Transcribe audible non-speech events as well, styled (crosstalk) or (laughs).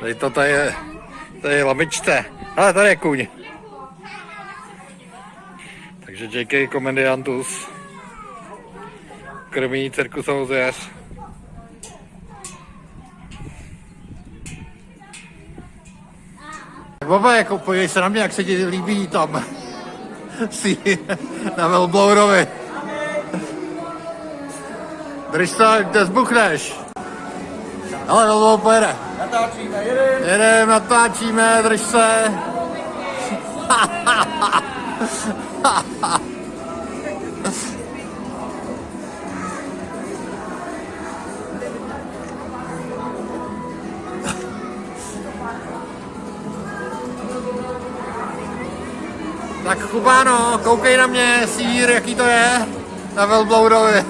Tady to tady je, tady je lamičce. Ale tady je kůň. Takže JK Komediantus krmí cirkusovou zvěř. Baba, jako podívej se na mě, jak se ti líbí tam (laughs) si na Velblourovi. Drž to, kde zbuchneš. Ale Velblour pojede. Natáčíme, jedem. Jedem, natáčíme, drž se. Tak Kubáno, koukej na mě, sír, jaký to je, na Velblourovi.